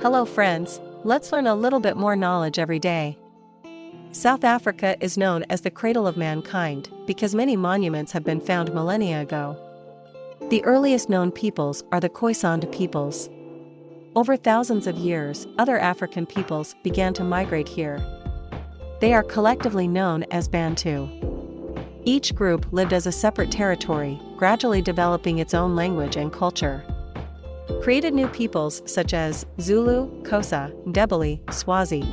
Hello friends, let's learn a little bit more knowledge every day. South Africa is known as the cradle of mankind because many monuments have been found millennia ago. The earliest known peoples are the Khoisan peoples. Over thousands of years, other African peoples began to migrate here. They are collectively known as Bantu. Each group lived as a separate territory, gradually developing its own language and culture created new peoples such as Zulu, Xhosa, Ndebele, Swazi.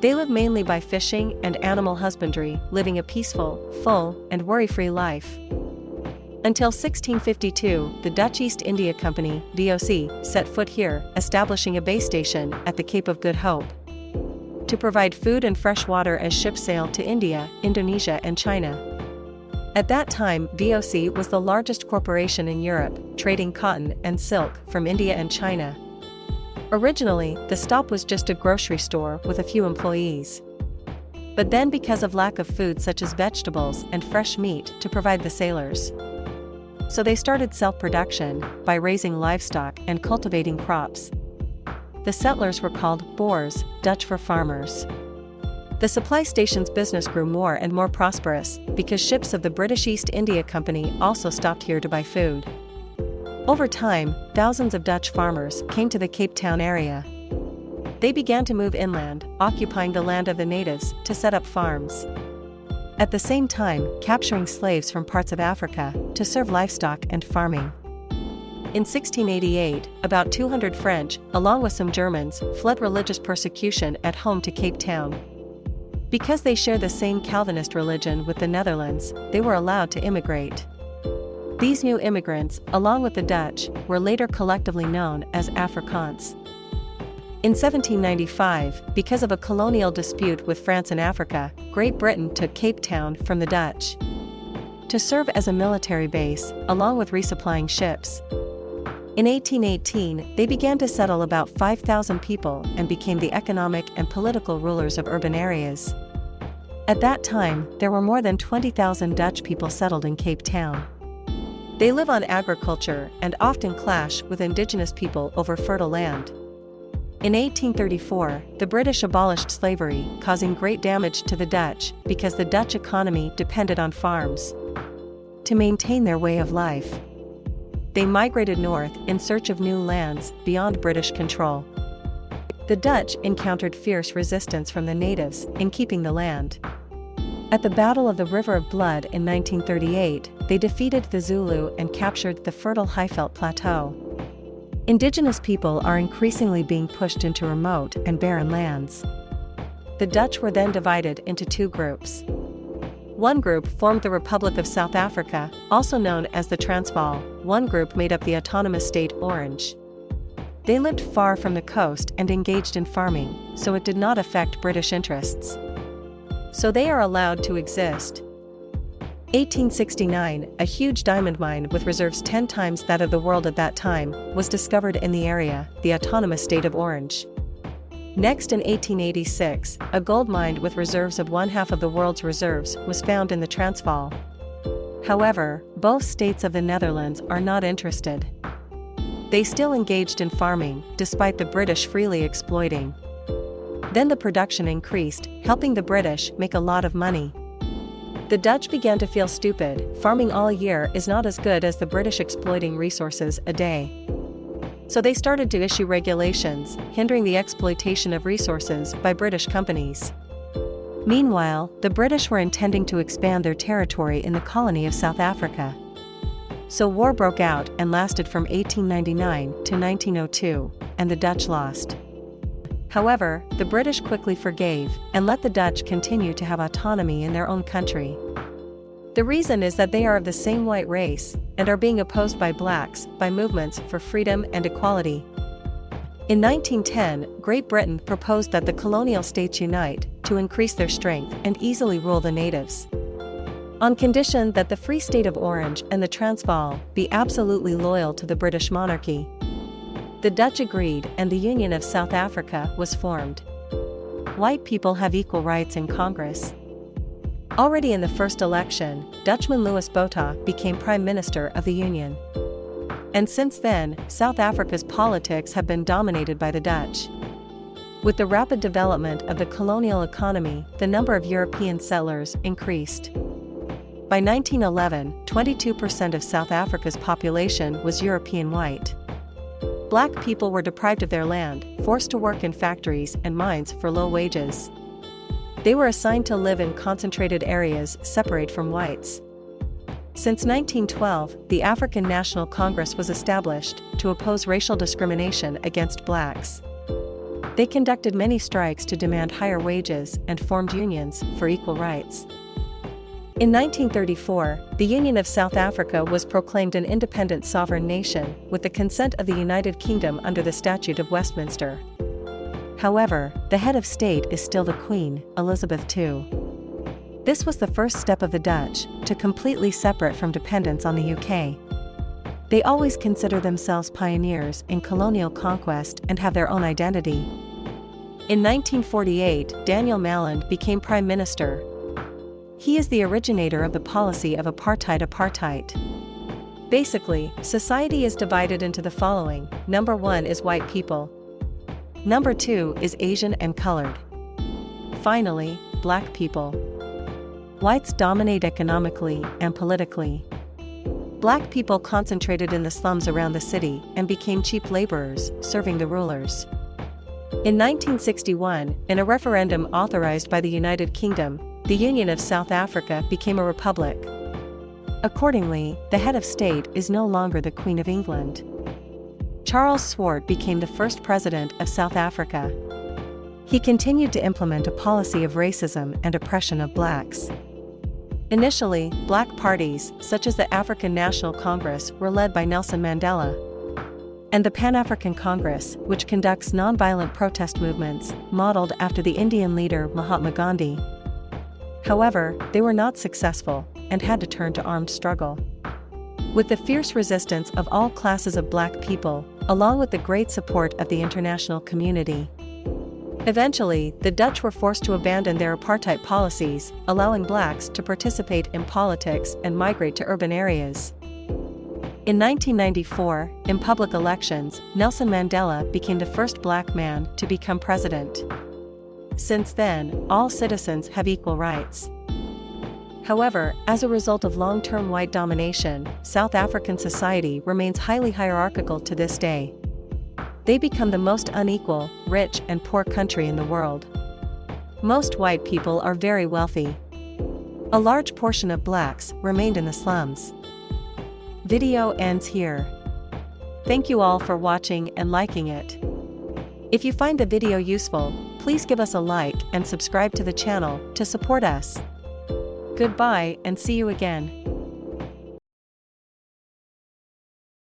They live mainly by fishing and animal husbandry, living a peaceful, full, and worry-free life. Until 1652, the Dutch East India Company (VOC) set foot here, establishing a base station at the Cape of Good Hope. To provide food and fresh water as ships sailed to India, Indonesia and China. At that time, VOC was the largest corporation in Europe, trading cotton and silk from India and China. Originally, the stop was just a grocery store with a few employees. But then because of lack of food such as vegetables and fresh meat to provide the sailors. So they started self-production by raising livestock and cultivating crops. The settlers were called Boers, Dutch for farmers. The supply station's business grew more and more prosperous because ships of the British East India Company also stopped here to buy food. Over time, thousands of Dutch farmers came to the Cape Town area. They began to move inland, occupying the land of the natives to set up farms. At the same time, capturing slaves from parts of Africa to serve livestock and farming. In 1688, about 200 French, along with some Germans, fled religious persecution at home to Cape Town. Because they share the same Calvinist religion with the Netherlands, they were allowed to immigrate. These new immigrants, along with the Dutch, were later collectively known as Afrikaans. In 1795, because of a colonial dispute with France and Africa, Great Britain took Cape Town from the Dutch to serve as a military base, along with resupplying ships. In 1818, they began to settle about 5,000 people and became the economic and political rulers of urban areas. At that time, there were more than 20,000 Dutch people settled in Cape Town. They live on agriculture and often clash with indigenous people over fertile land. In 1834, the British abolished slavery, causing great damage to the Dutch because the Dutch economy depended on farms to maintain their way of life they migrated north in search of new lands beyond British control. The Dutch encountered fierce resistance from the natives in keeping the land. At the Battle of the River of Blood in 1938, they defeated the Zulu and captured the fertile Highveld Plateau. Indigenous people are increasingly being pushed into remote and barren lands. The Dutch were then divided into two groups. One group formed the Republic of South Africa, also known as the Transvaal, one group made up the autonomous state Orange. They lived far from the coast and engaged in farming, so it did not affect British interests. So they are allowed to exist. 1869, a huge diamond mine with reserves 10 times that of the world at that time, was discovered in the area, the autonomous state of Orange. Next in 1886, a gold mine with reserves of one half of the world's reserves was found in the Transvaal. However, both states of the Netherlands are not interested. They still engaged in farming, despite the British freely exploiting. Then the production increased, helping the British make a lot of money. The Dutch began to feel stupid, farming all year is not as good as the British exploiting resources a day. So they started to issue regulations, hindering the exploitation of resources by British companies. Meanwhile, the British were intending to expand their territory in the colony of South Africa. So war broke out and lasted from 1899 to 1902, and the Dutch lost. However, the British quickly forgave and let the Dutch continue to have autonomy in their own country. The reason is that they are of the same white race and are being opposed by blacks by movements for freedom and equality. In 1910, Great Britain proposed that the colonial states unite to increase their strength and easily rule the natives. On condition that the Free State of Orange and the Transvaal be absolutely loyal to the British monarchy. The Dutch agreed and the Union of South Africa was formed. White people have equal rights in Congress. Already in the first election, Dutchman Louis Botha became Prime Minister of the Union. And since then, South Africa's politics have been dominated by the Dutch. With the rapid development of the colonial economy, the number of European settlers increased. By 1911, 22% of South Africa's population was European white. Black people were deprived of their land, forced to work in factories and mines for low wages. They were assigned to live in concentrated areas separate from whites. Since 1912, the African National Congress was established to oppose racial discrimination against blacks. They conducted many strikes to demand higher wages and formed unions for equal rights. In 1934, the Union of South Africa was proclaimed an independent sovereign nation with the consent of the United Kingdom under the Statute of Westminster. However, the head of state is still the Queen, Elizabeth II. This was the first step of the Dutch to completely separate from dependence on the UK. They always consider themselves pioneers in colonial conquest and have their own identity. In 1948, Daniel Malan became Prime Minister. He is the originator of the policy of apartheid apartheid. Basically, society is divided into the following number one is white people, number two is Asian and colored. Finally, black people. Whites dominate economically and politically. Black people concentrated in the slums around the city and became cheap laborers, serving the rulers. In 1961, in a referendum authorized by the United Kingdom, the Union of South Africa became a republic. Accordingly, the head of state is no longer the Queen of England. Charles Swart became the first president of South Africa. He continued to implement a policy of racism and oppression of blacks. Initially, black parties, such as the African National Congress, were led by Nelson Mandela and the Pan African Congress, which conducts nonviolent protest movements, modeled after the Indian leader Mahatma Gandhi. However, they were not successful and had to turn to armed struggle. With the fierce resistance of all classes of black people, along with the great support of the international community, Eventually, the Dutch were forced to abandon their apartheid policies, allowing blacks to participate in politics and migrate to urban areas. In 1994, in public elections, Nelson Mandela became the first black man to become president. Since then, all citizens have equal rights. However, as a result of long term white domination, South African society remains highly hierarchical to this day. They become the most unequal, rich, and poor country in the world. Most white people are very wealthy. A large portion of blacks remained in the slums. Video ends here. Thank you all for watching and liking it. If you find the video useful, please give us a like and subscribe to the channel to support us. Goodbye and see you again.